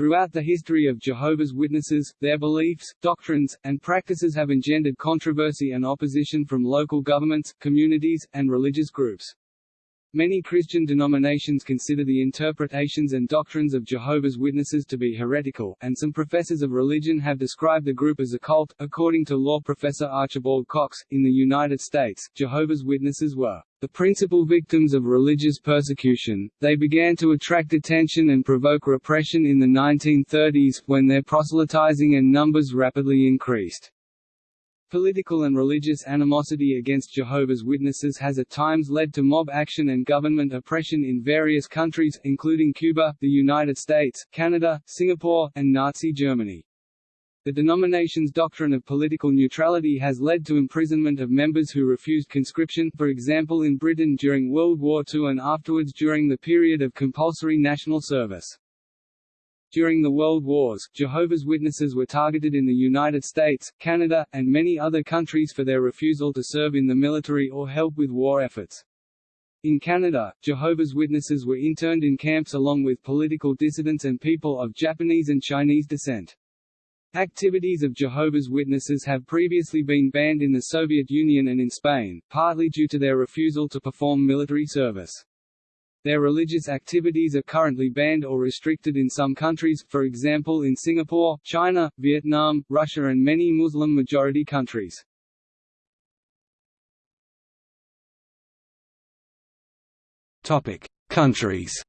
Throughout the history of Jehovah's Witnesses, their beliefs, doctrines, and practices have engendered controversy and opposition from local governments, communities, and religious groups. Many Christian denominations consider the interpretations and doctrines of Jehovah's Witnesses to be heretical, and some professors of religion have described the group as a cult. According to law professor Archibald Cox, in the United States, Jehovah's Witnesses were the principal victims of religious persecution. They began to attract attention and provoke repression in the 1930s, when their proselytizing and numbers rapidly increased. Political and religious animosity against Jehovah's Witnesses has at times led to mob action and government oppression in various countries, including Cuba, the United States, Canada, Singapore, and Nazi Germany. The denomination's doctrine of political neutrality has led to imprisonment of members who refused conscription, for example in Britain during World War II and afterwards during the period of compulsory national service. During the World Wars, Jehovah's Witnesses were targeted in the United States, Canada, and many other countries for their refusal to serve in the military or help with war efforts. In Canada, Jehovah's Witnesses were interned in camps along with political dissidents and people of Japanese and Chinese descent. Activities of Jehovah's Witnesses have previously been banned in the Soviet Union and in Spain, partly due to their refusal to perform military service. Their religious activities are currently banned or restricted in some countries, for example in Singapore, China, Vietnam, Russia and many Muslim-majority countries. Topic: Countries.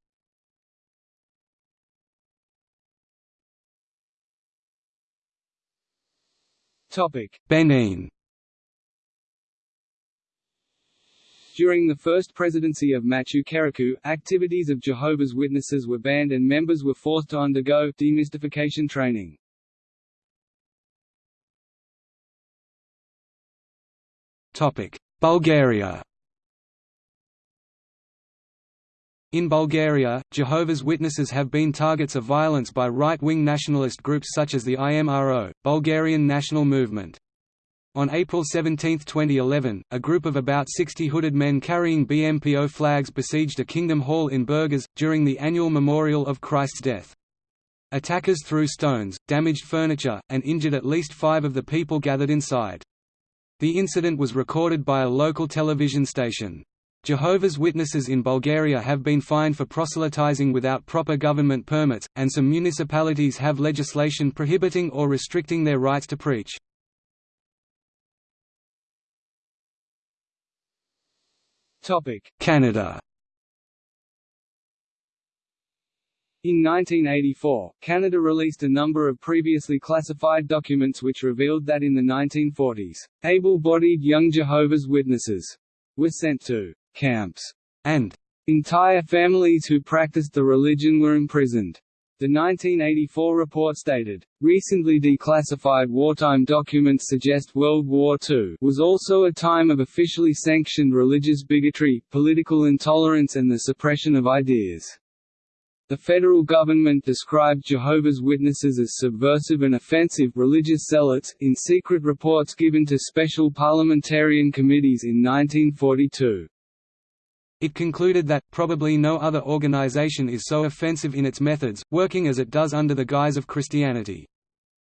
Topic: Benin. During the first presidency of Kérékou, activities of Jehovah's Witnesses were banned and members were forced to undergo demystification training. Topic: Bulgaria. In Bulgaria, Jehovah's Witnesses have been targets of violence by right-wing nationalist groups such as the IMRO, Bulgarian National Movement. On April 17, 2011, a group of about 60 hooded men carrying BMPO flags besieged a kingdom hall in Burgas, during the annual memorial of Christ's death. Attackers threw stones, damaged furniture, and injured at least five of the people gathered inside. The incident was recorded by a local television station. Jehovah's Witnesses in Bulgaria have been fined for proselytizing without proper government permits, and some municipalities have legislation prohibiting or restricting their rights to preach. Canada. In 1984, Canada released a number of previously classified documents which revealed that in the 1940s, able-bodied young Jehovah's Witnesses were sent to camps, and entire families who practiced the religion were imprisoned. The 1984 report stated, recently declassified wartime documents suggest World War II was also a time of officially sanctioned religious bigotry, political intolerance and the suppression of ideas. The federal government described Jehovah's Witnesses as subversive and offensive religious zealots, in secret reports given to special parliamentarian committees in 1942. It concluded that, probably no other organization is so offensive in its methods, working as it does under the guise of Christianity.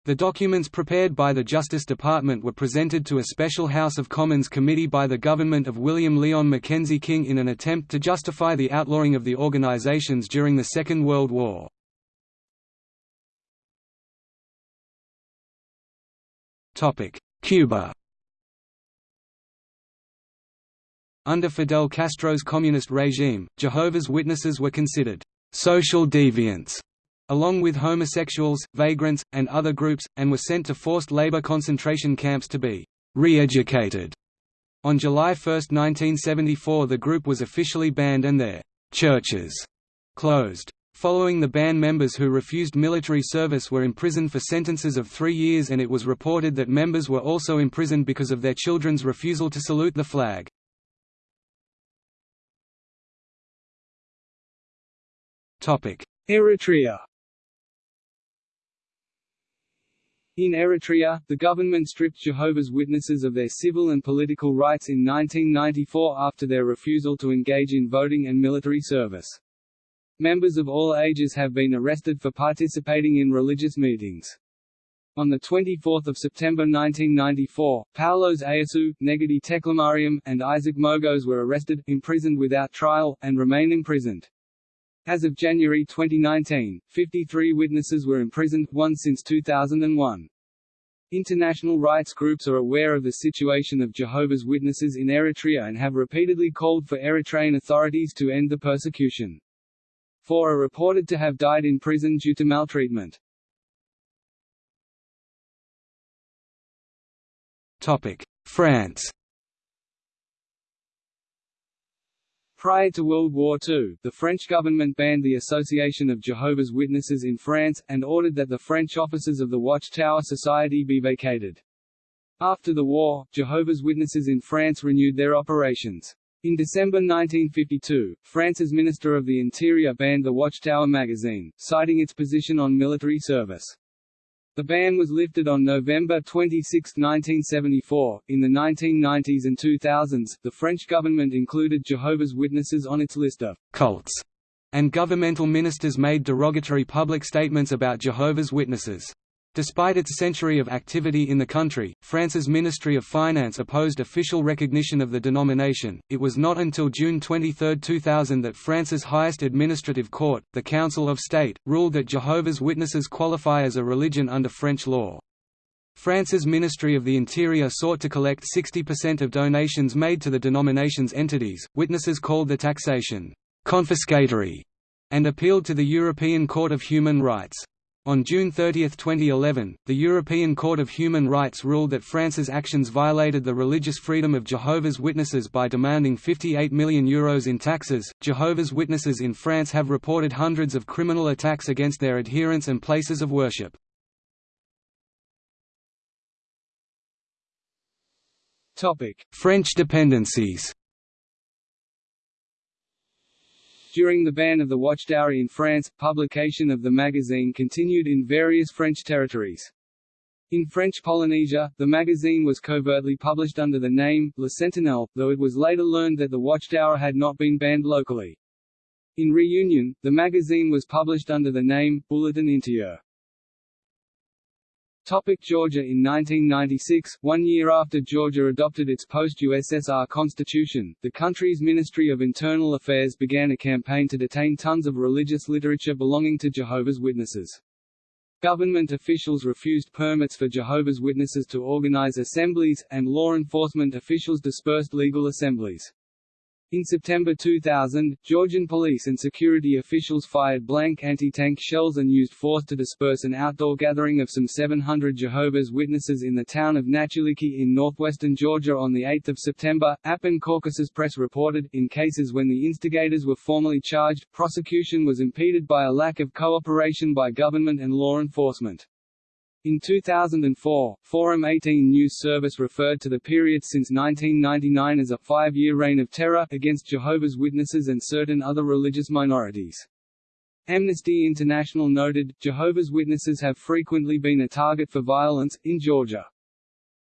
The documents prepared by the Justice Department were presented to a special House of Commons committee by the government of William Lyon Mackenzie King in an attempt to justify the outlawing of the organizations during the Second World War. Cuba Under Fidel Castro's communist regime, Jehovah's Witnesses were considered «social deviants» along with homosexuals, vagrants, and other groups, and were sent to forced labor concentration camps to be «re-educated». On July 1, 1974 the group was officially banned and their «churches» closed. Following the ban members who refused military service were imprisoned for sentences of three years and it was reported that members were also imprisoned because of their children's refusal to salute the flag. Eritrea In Eritrea, the government stripped Jehovah's Witnesses of their civil and political rights in 1994 after their refusal to engage in voting and military service. Members of all ages have been arrested for participating in religious meetings. On 24 September 1994, Paulos Eyassu, Negede Teklemariam, and Isaac Mogos were arrested, imprisoned without trial, and remain imprisoned. As of January 2019, 53 witnesses were imprisoned, one since 2001. International rights groups are aware of the situation of Jehovah's Witnesses in Eritrea and have repeatedly called for Eritrean authorities to end the persecution. Four are reported to have died in prison due to maltreatment. France Prior to World War II, the French government banned the Association of Jehovah's Witnesses in France, and ordered that the French offices of the Watchtower Society be vacated. After the war, Jehovah's Witnesses in France renewed their operations. In December 1952, France's Minister of the Interior banned the Watchtower magazine, citing its position on military service. The ban was lifted on November 26, 1974. In the 1990s and 2000s, the French government included Jehovah's Witnesses on its list of cults, and governmental ministers made derogatory public statements about Jehovah's Witnesses. Despite its century of activity in the country, France's Ministry of Finance opposed official recognition of the denomination. It was not until June 23, 2000 that France's highest administrative court, the Council of State, ruled that Jehovah's Witnesses qualify as a religion under French law. France's Ministry of the Interior sought to collect 60% of donations made to the denomination's entities. Witnesses called the taxation confiscatory and appealed to the European Court of Human Rights. On June 30, 2011, the European Court of Human Rights ruled that France's actions violated the religious freedom of Jehovah's Witnesses by demanding €58 million Euros in taxes. Jehovah's Witnesses in France have reported hundreds of criminal attacks against their adherents and places of worship. French dependencies During the ban of the Watchtower in France, publication of the magazine continued in various French territories. In French Polynesia, the magazine was covertly published under the name, Le Sentinelle, though it was later learned that the Watchtower had not been banned locally. In Reunion, the magazine was published under the name, Bulletin Intérieur. Topic Georgia In 1996, one year after Georgia adopted its post-USSR constitution, the country's Ministry of Internal Affairs began a campaign to detain tons of religious literature belonging to Jehovah's Witnesses. Government officials refused permits for Jehovah's Witnesses to organize assemblies, and law enforcement officials dispersed legal assemblies. In September 2000, Georgian police and security officials fired blank anti-tank shells and used force to disperse an outdoor gathering of some 700 Jehovah's Witnesses in the town of Nachuliki in northwestern Georgia on 8 September. Appin Caucasus Press reported, in cases when the instigators were formally charged, prosecution was impeded by a lack of cooperation by government and law enforcement. In 2004, Forum 18 News Service referred to the period since 1999 as a five-year reign of terror, against Jehovah's Witnesses and certain other religious minorities. Amnesty International noted, Jehovah's Witnesses have frequently been a target for violence, in Georgia.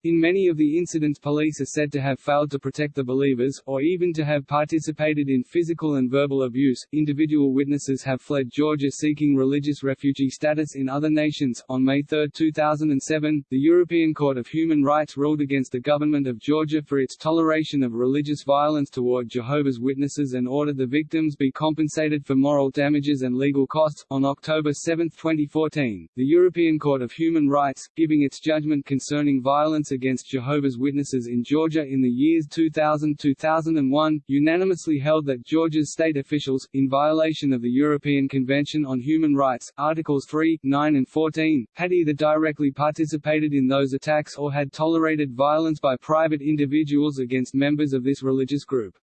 In many of the incidents police are said to have failed to protect the believers, or even to have participated in physical and verbal abuse. Individual witnesses have fled Georgia seeking religious refugee status in other nations. On May 3, 2007, the European Court of Human Rights ruled against the government of Georgia for its toleration of religious violence toward Jehovah's Witnesses and ordered the victims be compensated for moral damages and legal costs. On October 7, 2014, the European Court of Human Rights, giving its judgment concerning violence against Jehovah's Witnesses in Georgia in the years 2000–2001, unanimously held that Georgia's state officials, in violation of the European Convention on Human Rights, Articles 3, 9 and 14, had either directly participated in those attacks or had tolerated violence by private individuals against members of this religious group.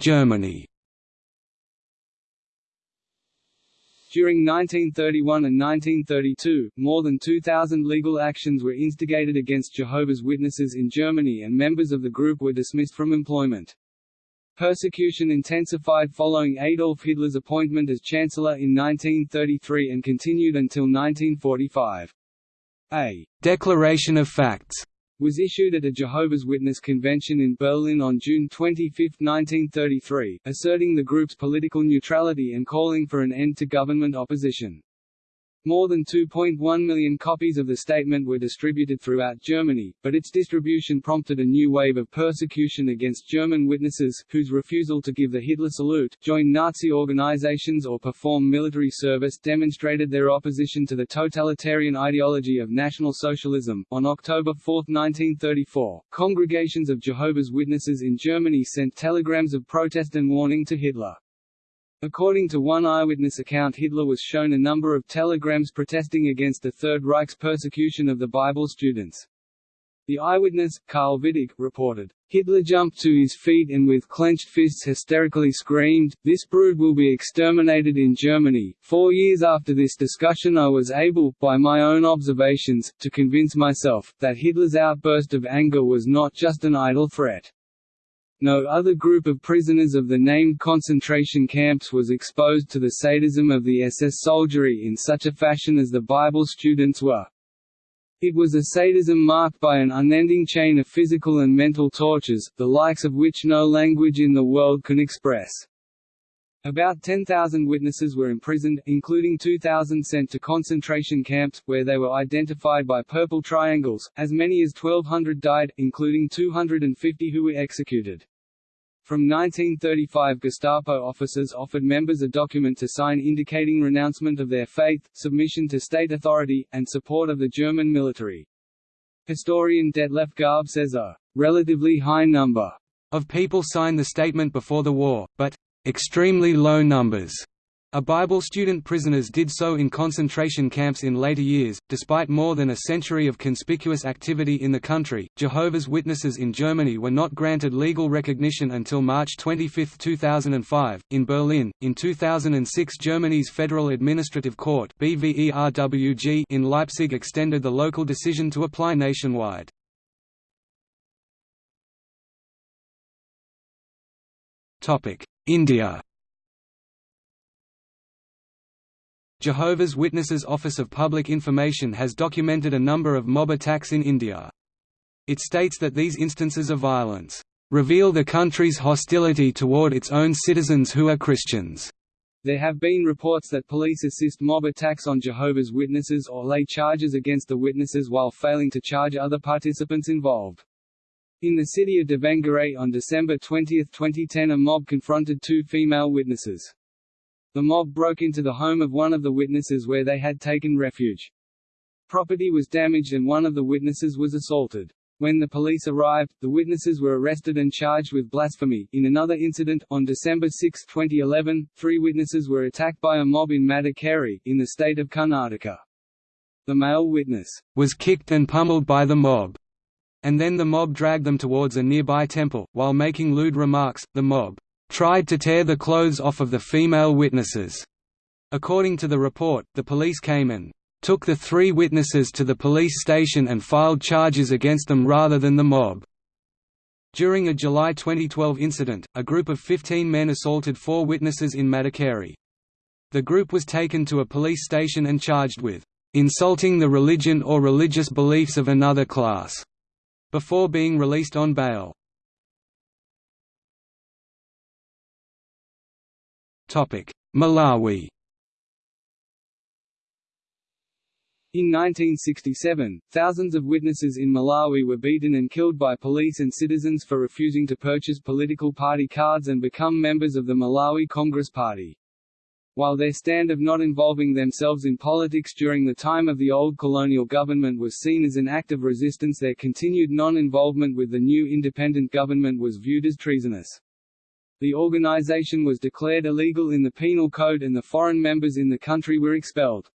Germany During 1931 and 1932, more than 2,000 legal actions were instigated against Jehovah's Witnesses in Germany and members of the group were dismissed from employment. Persecution intensified following Adolf Hitler's appointment as Chancellor in 1933 and continued until 1945. A «declaration of facts» was issued at a Jehovah's Witness convention in Berlin on June 25, 1933, asserting the group's political neutrality and calling for an end to government opposition. More than 2.1 million copies of the statement were distributed throughout Germany, but its distribution prompted a new wave of persecution against German witnesses, whose refusal to give the Hitler salute, join Nazi organizations or perform military service demonstrated their opposition to the totalitarian ideology of National Socialism. On October 4, 1934, congregations of Jehovah's Witnesses in Germany sent telegrams of protest and warning to Hitler. According to one eyewitness account Hitler was shown a number of telegrams protesting against the Third Reich's persecution of the Bible students. The eyewitness, Karl Wittig, reported, Hitler jumped to his feet and with clenched fists hysterically screamed, This brood will be exterminated in Germany. Four years after this discussion I was able, by my own observations, to convince myself, that Hitler's outburst of anger was not just an idle threat. No other group of prisoners of the named concentration camps was exposed to the sadism of the SS soldiery in such a fashion as the Bible students were. It was a sadism marked by an unending chain of physical and mental tortures, the likes of which no language in the world can express. About 10,000 witnesses were imprisoned, including 2,000 sent to concentration camps, where they were identified by purple triangles. As many as 1,200 died, including 250 who were executed. From 1935 Gestapo officers offered members a document to sign indicating renouncement of their faith, submission to state authority, and support of the German military. Historian Detlef Garbe says a relatively high number of people signed the statement before the war, but extremely low numbers a Bible student prisoners did so in concentration camps in later years. Despite more than a century of conspicuous activity in the country, Jehovah's Witnesses in Germany were not granted legal recognition until March 25, 2005. In Berlin, in 2006, Germany's Federal Administrative Court (BVERWG) in Leipzig extended the local decision to apply nationwide. Topic: India. Jehovah's Witnesses Office of Public Information has documented a number of mob attacks in India. It states that these instances of violence reveal the country's hostility toward its own citizens who are Christians. There have been reports that police assist mob attacks on Jehovah's Witnesses or lay charges against the witnesses while failing to charge other participants involved. In the city of Davangere on December 20, 2010 a mob confronted two female witnesses. The mob broke into the home of one of the witnesses where they had taken refuge. Property was damaged and one of the witnesses was assaulted. When the police arrived, the witnesses were arrested and charged with blasphemy. In another incident, on December 6, 2011, three witnesses were attacked by a mob in Madikeri, in the state of Karnataka. The male witness was kicked and pummeled by the mob, and then the mob dragged them towards a nearby temple. While making lewd remarks, the mob tried to tear the clothes off of the female witnesses. According to the report, the police came and took the three witnesses to the police station and filed charges against them rather than the mob. During a July 2012 incident, a group of 15 men assaulted four witnesses in Madikeri. The group was taken to a police station and charged with insulting the religion or religious beliefs of another class, before being released on bail. Malawi In 1967, thousands of witnesses in Malawi were beaten and killed by police and citizens for refusing to purchase political party cards and become members of the Malawi Congress Party. While their stand of not involving themselves in politics during the time of the old colonial government was seen as an act of resistance their continued non-involvement with the new independent government was viewed as treasonous. The organization was declared illegal in the Penal Code and the foreign members in the country were expelled.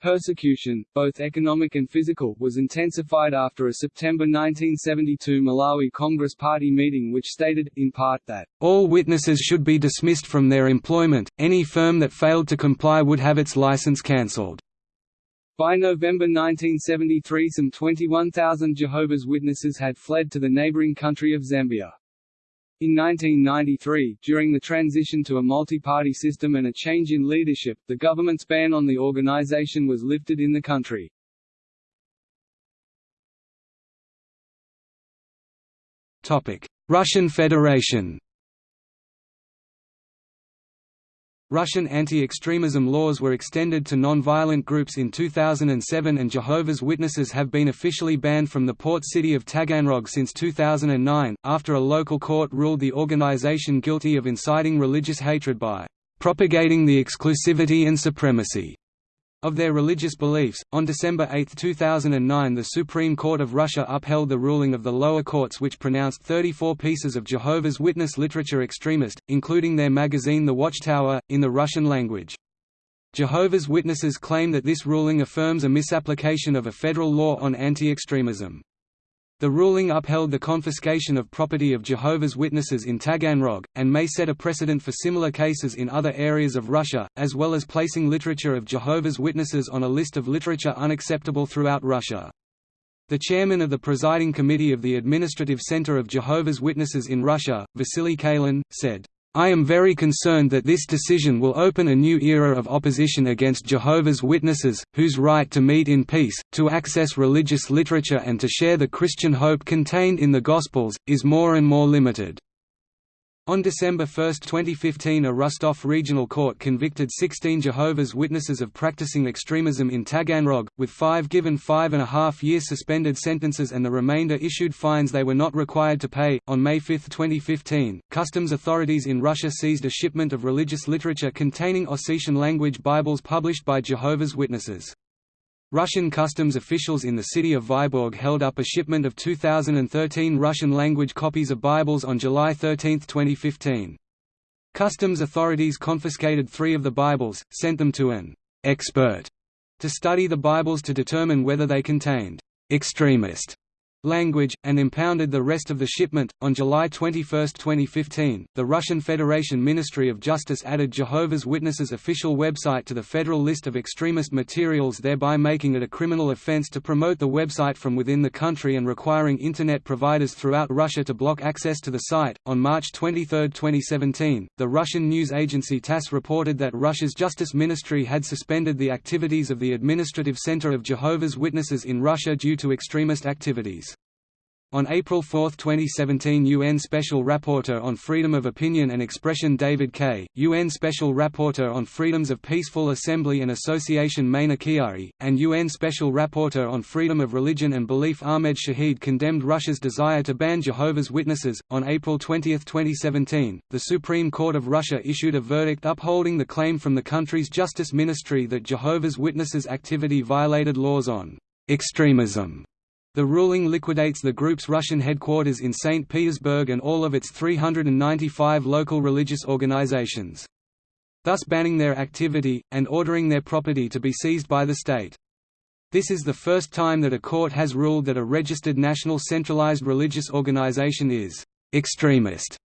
Persecution, both economic and physical, was intensified after a September 1972 Malawi Congress Party meeting which stated, in part that, "...all witnesses should be dismissed from their employment, any firm that failed to comply would have its license cancelled." By November 1973 some 21,000 Jehovah's Witnesses had fled to the neighboring country of Zambia. In 1993, during the transition to a multi-party system and a change in leadership, the government's ban on the organization was lifted in the country. Russian Federation Russian anti-extremism laws were extended to non-violent groups in 2007 and Jehovah's Witnesses have been officially banned from the port city of Taganrog since 2009, after a local court ruled the organization guilty of inciting religious hatred by "...propagating the exclusivity and supremacy." Of their religious beliefs. On December 8, 2009, the Supreme Court of Russia upheld the ruling of the lower courts which pronounced 34 pieces of Jehovah's Witness literature extremist, including their magazine The Watchtower, in the Russian language. Jehovah's Witnesses claim that this ruling affirms a misapplication of a federal law on anti-extremism. The ruling upheld the confiscation of property of Jehovah's Witnesses in Taganrog, and may set a precedent for similar cases in other areas of Russia, as well as placing literature of Jehovah's Witnesses on a list of literature unacceptable throughout Russia. The chairman of the presiding committee of the Administrative Center of Jehovah's Witnesses in Russia, Vasily Kalin, said, I am very concerned that this decision will open a new era of opposition against Jehovah's Witnesses, whose right to meet in peace, to access religious literature and to share the Christian hope contained in the Gospels, is more and more limited. On December 1, 2015 a Rostov Regional Court convicted 16 Jehovah's Witnesses of practicing extremism in Taganrog, with five given five and a half year suspended sentences and the remainder issued fines they were not required to pay. On May 5, 2015, customs authorities in Russia seized a shipment of religious literature containing Ossetian language Bibles published by Jehovah's Witnesses. Russian customs officials in the city of Vyborg held up a shipment of 2013 Russian-language copies of Bibles on July 13, 2015. Customs authorities confiscated three of the Bibles, sent them to an «expert» to study the Bibles to determine whether they contained «extremist» language, and impounded the rest of the shipment. On July 21, 2015, the Russian Federation Ministry of Justice added Jehovah's Witnesses' official website to the federal list of extremist materials, thereby making it a criminal offense to promote the website from within the country and requiring Internet providers throughout Russia to block access to the site. On March 23, 2017, the Russian news agency TASS reported that Russia's Justice Ministry had suspended the activities of the Administrative Center of Jehovah's Witnesses in Russia due to extremist activities. On April 4, 2017 UN Special Rapporteur on Freedom of Opinion and Expression David Kaye, UN Special Rapporteur on Freedoms of Peaceful Assembly and Association Maina Kiai, and UN Special Rapporteur on Freedom of Religion and Belief Ahmed Shahid condemned Russia's desire to ban Jehovah's Witnesses. On April 20, 2017, the Supreme Court of Russia issued a verdict upholding the claim from the country's Justice Ministry that Jehovah's Witnesses' activity violated laws on extremism the ruling liquidates the group's Russian headquarters in St. Petersburg and all of its 395 local religious organizations. Thus banning their activity, and ordering their property to be seized by the state. This is the first time that a court has ruled that a registered national centralized religious organization is «extremist»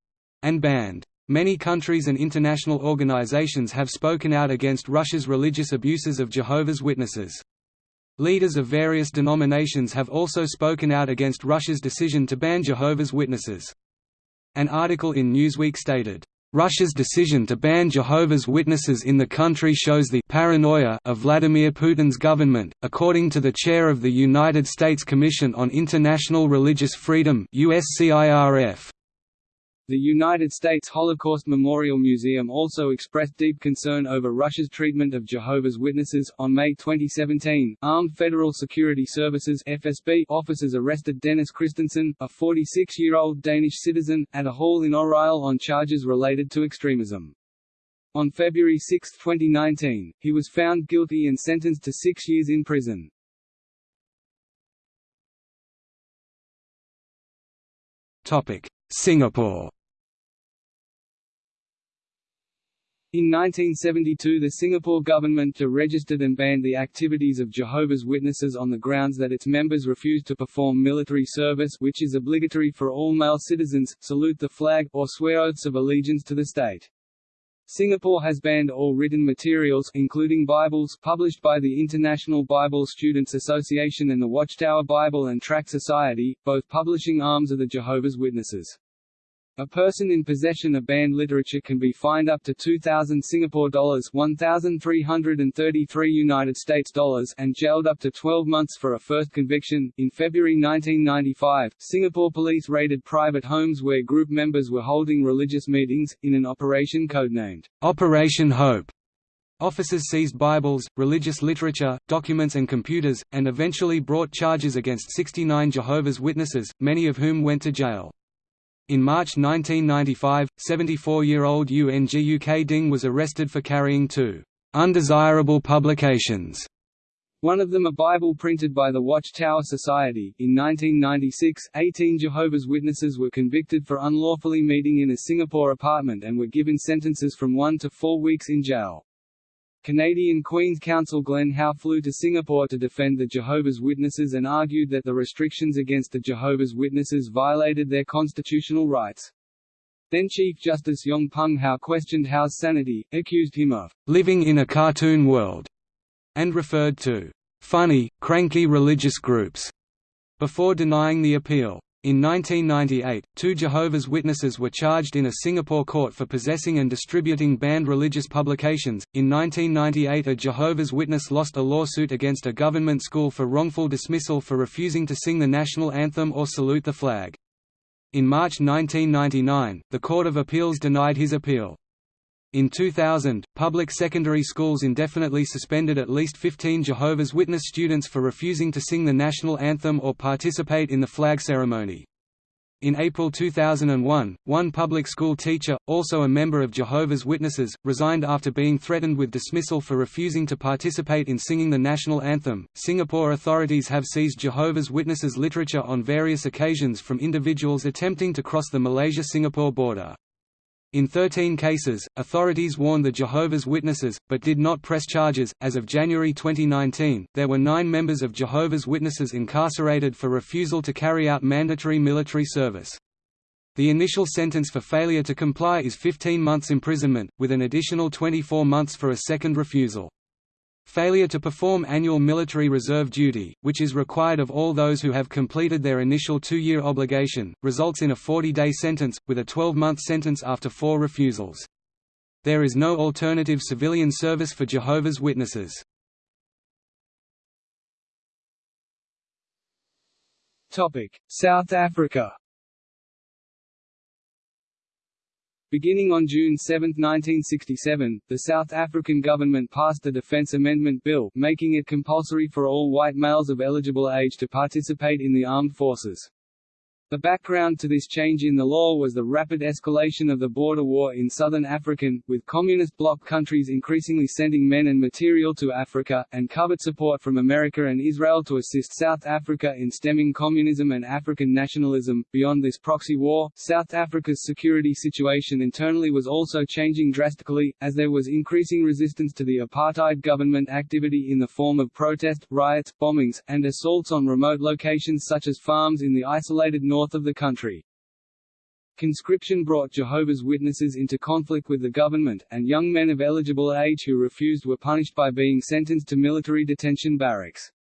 and banned. Many countries and international organizations have spoken out against Russia's religious abuses of Jehovah's Witnesses. Leaders of various denominations have also spoken out against Russia's decision to ban Jehovah's Witnesses. An article in Newsweek stated, Russia's decision to ban Jehovah's Witnesses in the country shows the paranoia of Vladimir Putin's government, according to the chair of the United States Commission on International Religious Freedom USCIRF. The United States Holocaust Memorial Museum also expressed deep concern over Russia's treatment of Jehovah's Witnesses. On May 2017, Armed Federal Security Services (FSB) officers arrested Dennis Christensen, a 46-year-old Danish citizen, at a hall in Oryol on charges related to extremism. On February 6, 2019, he was found guilty and sentenced to six years in prison. Topic: Singapore In 1972 the Singapore government registered and banned the activities of Jehovah's Witnesses on the grounds that its members refused to perform military service which is obligatory for all male citizens, salute the flag, or swear oaths of allegiance to the state. Singapore has banned all written materials including Bibles published by the International Bible Students Association and the Watchtower Bible and Tract Society, both publishing arms of the Jehovah's Witnesses. A person in possession of banned literature can be fined up to 2000 Singapore dollars, 1333 United States dollars and jailed up to 12 months for a first conviction. In February 1995, Singapore police raided private homes where group members were holding religious meetings in an operation codenamed Operation Hope. Officers seized Bibles, religious literature, documents and computers, and eventually brought charges against 69 Jehovah's Witnesses, many of whom went to jail. In March 1995, 74-year-old Yu Nguk Ding was arrested for carrying two undesirable publications. One of them a Bible printed by the Watchtower Society. In 1996, 18 Jehovah's Witnesses were convicted for unlawfully meeting in a Singapore apartment and were given sentences from one to four weeks in jail. Canadian Queen's Counsel Glen How flew to Singapore to defend the Jehovah's Witnesses and argued that the restrictions against the Jehovah's Witnesses violated their constitutional rights. Then Chief Justice Yong Pung How questioned How's sanity, accused him of living in a cartoon world, and referred to funny, cranky religious groups, before denying the appeal. In 1998, two Jehovah's Witnesses were charged in a Singapore court for possessing and distributing banned religious publications. In 1998, a Jehovah's Witness lost a lawsuit against a government school for wrongful dismissal for refusing to sing the national anthem or salute the flag. In March 1999, the Court of Appeals denied his appeal. In 2000, public secondary schools indefinitely suspended at least 15 Jehovah's Witness students for refusing to sing the national anthem or participate in the flag ceremony. In April 2001, one public school teacher, also a member of Jehovah's Witnesses, resigned after being threatened with dismissal for refusing to participate in singing the national anthem. Singapore authorities have seized Jehovah's Witnesses literature on various occasions from individuals attempting to cross the Malaysia Singapore border. In 13 cases, authorities warned the Jehovah's Witnesses, but did not press charges. As of January 2019, there were nine members of Jehovah's Witnesses incarcerated for refusal to carry out mandatory military service. The initial sentence for failure to comply is 15 months imprisonment, with an additional 24 months for a second refusal. Failure to perform annual military reserve duty, which is required of all those who have completed their initial two-year obligation, results in a 40-day sentence, with a 12-month sentence after four refusals. There is no alternative civilian service for Jehovah's Witnesses. South Africa Beginning on June 7, 1967, the South African government passed the Defence Amendment Bill, making it compulsory for all white males of eligible age to participate in the armed forces. The background to this change in the law was the rapid escalation of the border war in southern African, with communist bloc countries increasingly sending men and material to Africa, and covert support from America and Israel to assist South Africa in stemming communism and African nationalism. Beyond this proxy war, South Africa's security situation internally was also changing drastically, as there was increasing resistance to the apartheid government activity in the form of protest, riots, bombings, and assaults on remote locations such as farms in the isolated north north of the country. Conscription brought Jehovah's Witnesses into conflict with the government, and young men of eligible age who refused were punished by being sentenced to military detention barracks.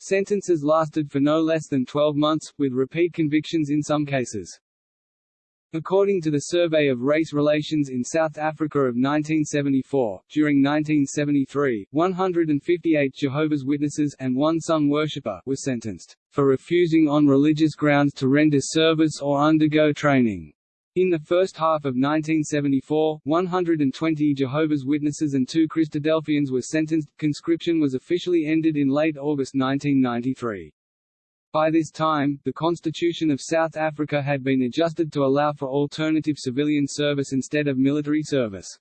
Sentences lasted for no less than 12 months, with repeat convictions in some cases. According to the Survey of Race Relations in South Africa of 1974, during 1973, 158 Jehovah's Witnesses and one Sun worshipper were sentenced for refusing on religious grounds to render service or undergo training. In the first half of 1974, 120 Jehovah's Witnesses and two Christadelphians were sentenced. Conscription was officially ended in late August 1993. By this time, the Constitution of South Africa had been adjusted to allow for alternative civilian service instead of military service.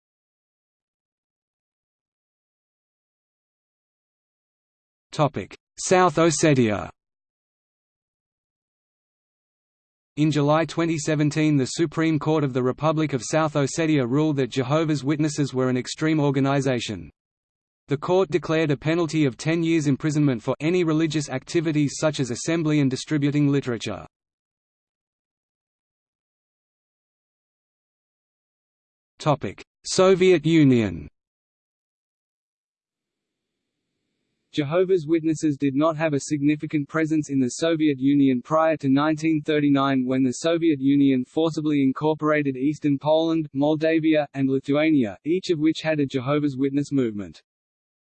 South Ossetia In July 2017 the Supreme Court of the Republic of South Ossetia ruled that Jehovah's Witnesses were an extreme organization. The court declared a penalty of 10 years imprisonment for any religious activities such as assembly and distributing literature. Soviet Union Jehovah's Witnesses did not have a significant presence in the Soviet Union prior to 1939 when the Soviet Union forcibly incorporated eastern Poland, Moldavia, and Lithuania, each of which had a Jehovah's Witness movement.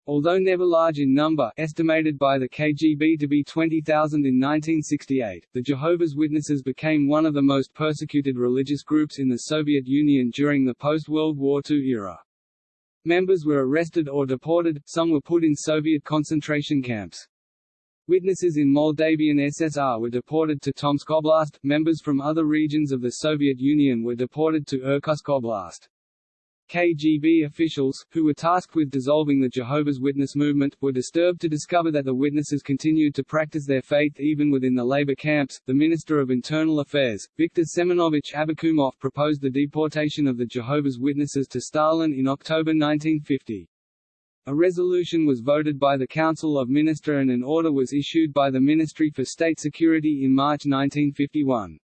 Although never large in number estimated by the KGB to be 20,000 in 1968, the Jehovah's Witnesses became one of the most persecuted religious groups in the Soviet Union during the post-World War II era. Members were arrested or deported, some were put in Soviet concentration camps. Witnesses in Moldavian SSR were deported to Tomsk Oblast, members from other regions of the Soviet Union were deported to Irkutsk Oblast. KGB officials, who were tasked with dissolving the Jehovah's Witness movement, were disturbed to discover that the witnesses continued to practice their faith even within the labor camps. The Minister of Internal Affairs, Viktor Semenovich Abakumov, proposed the deportation of the Jehovah's Witnesses to Stalin in October 1950. A resolution was voted by the Council of Minister and an order was issued by the Ministry for State Security in March 1951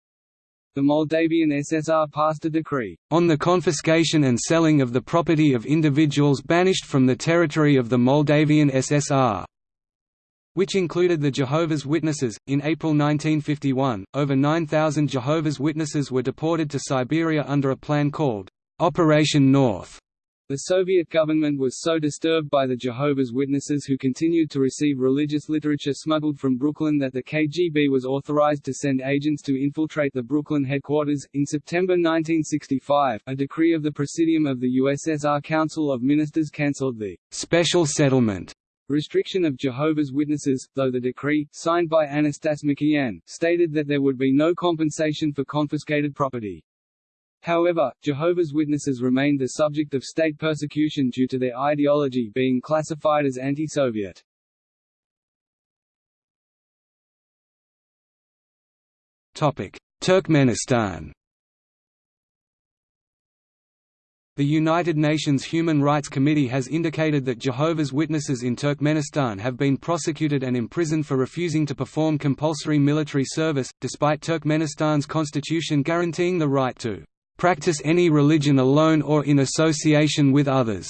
the Moldavian SSR passed a decree, "...on the confiscation and selling of the property of individuals banished from the territory of the Moldavian SSR." which included the Jehovah's Witnesses. In April 1951, over 9,000 Jehovah's Witnesses were deported to Siberia under a plan called Operation North. The Soviet government was so disturbed by the Jehovah's Witnesses who continued to receive religious literature smuggled from Brooklyn that the KGB was authorized to send agents to infiltrate the Brooklyn headquarters. In September 1965, a decree of the Presidium of the USSR Council of Ministers cancelled the special settlement restriction of Jehovah's Witnesses, though the decree, signed by Anastas Mikoyan, stated that there would be no compensation for confiscated property. However, Jehovah's Witnesses remained the subject of state persecution due to their ideology being classified as anti-Soviet. Turkmenistan The United Nations Human Rights Committee has indicated that Jehovah's Witnesses in Turkmenistan have been prosecuted and imprisoned for refusing to perform compulsory military service, despite Turkmenistan's constitution guaranteeing the right to practice any religion alone or in association with others,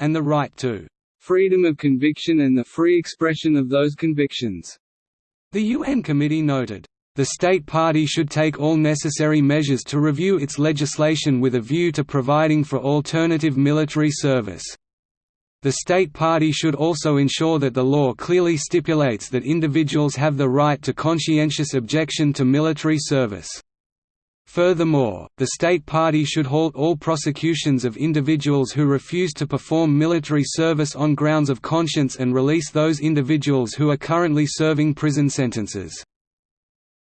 and the right to freedom of conviction and the free expression of those convictions. The UN committee noted, the state party should take all necessary measures to review its legislation with a view to providing for alternative military service. The state party should also ensure that the law clearly stipulates that individuals have the right to conscientious objection to military service. Furthermore, the state party should halt all prosecutions of individuals who refuse to perform military service on grounds of conscience and release those individuals who are currently serving prison sentences.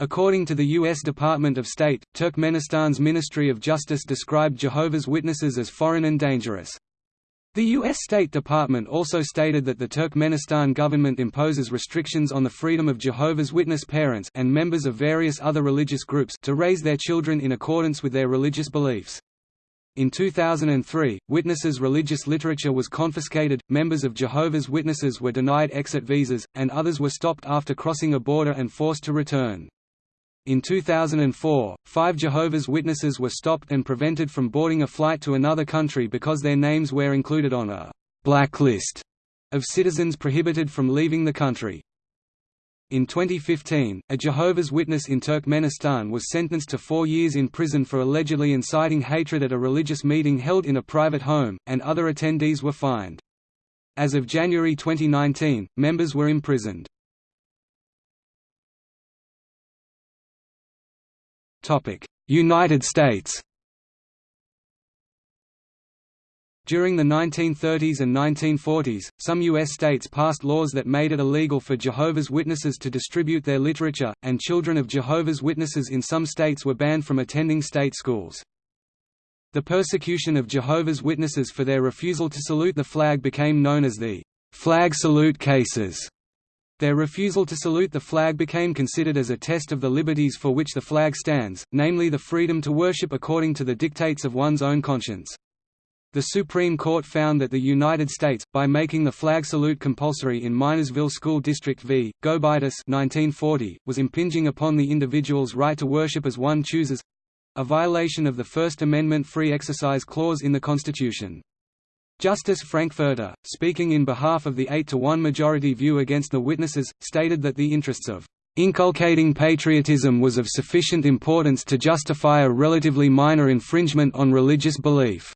According to the U.S. Department of State, Turkmenistan's Ministry of Justice described Jehovah's Witnesses as foreign and dangerous. The U.S. State Department also stated that the Turkmenistan government imposes restrictions on the freedom of Jehovah's Witness parents and members of various other religious groups to raise their children in accordance with their religious beliefs. In 2003, Witnesses' religious literature was confiscated, members of Jehovah's Witnesses were denied exit visas, and others were stopped after crossing a border and forced to return. In 2004, five Jehovah's Witnesses were stopped and prevented from boarding a flight to another country because their names were included on a «blacklist» of citizens prohibited from leaving the country. In 2015, a Jehovah's Witness in Turkmenistan was sentenced to four years in prison for allegedly inciting hatred at a religious meeting held in a private home, and other attendees were fined. As of January 2019, members were imprisoned. United States During the 1930s and 1940s, some U.S. states passed laws that made it illegal for Jehovah's Witnesses to distribute their literature, and children of Jehovah's Witnesses in some states were banned from attending state schools. The persecution of Jehovah's Witnesses for their refusal to salute the flag became known as the flag salute cases. Their refusal to salute the flag became considered as a test of the liberties for which the flag stands, namely the freedom to worship according to the dictates of one's own conscience. The Supreme Court found that the United States, by making the flag salute compulsory in Minersville School District v. Gobitis 1940, was impinging upon the individual's right to worship as one chooses—a violation of the First Amendment free exercise clause in the Constitution. Justice Frankfurter, speaking in behalf of the 8 to 1 majority view against the witnesses, stated that the interests of inculcating patriotism was of sufficient importance to justify a relatively minor infringement on religious belief.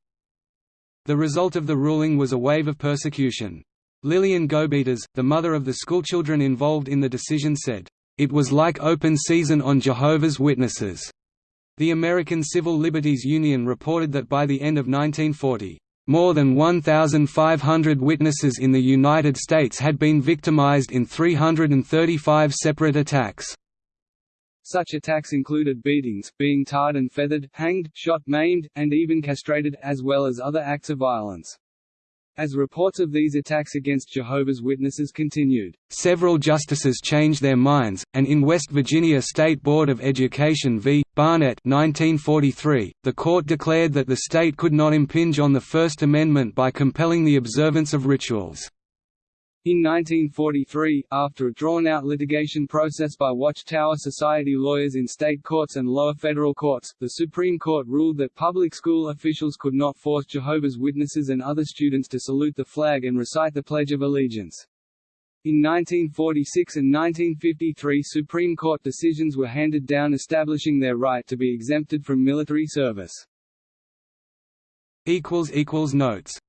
The result of the ruling was a wave of persecution. Lillian Gobitas, the mother of the schoolchildren involved in the decision said, "...it was like open season on Jehovah's Witnesses." The American Civil Liberties Union reported that by the end of 1940, more than 1,500 witnesses in the United States had been victimized in 335 separate attacks. Such attacks included beatings, being tarred and feathered, hanged, shot, maimed, and even castrated, as well as other acts of violence. As reports of these attacks against Jehovah's Witnesses continued, several justices changed their minds, and in West Virginia State Board of Education v. Barnette 1943, the court declared that the state could not impinge on the First Amendment by compelling the observance of rituals. In 1943, after a drawn-out litigation process by Watchtower Society lawyers in state courts and lower federal courts, the Supreme Court ruled that public school officials could not force Jehovah's Witnesses and other students to salute the flag and recite the Pledge of Allegiance. In 1946 and 1953 Supreme Court decisions were handed down establishing their right to be exempted from military service. Notes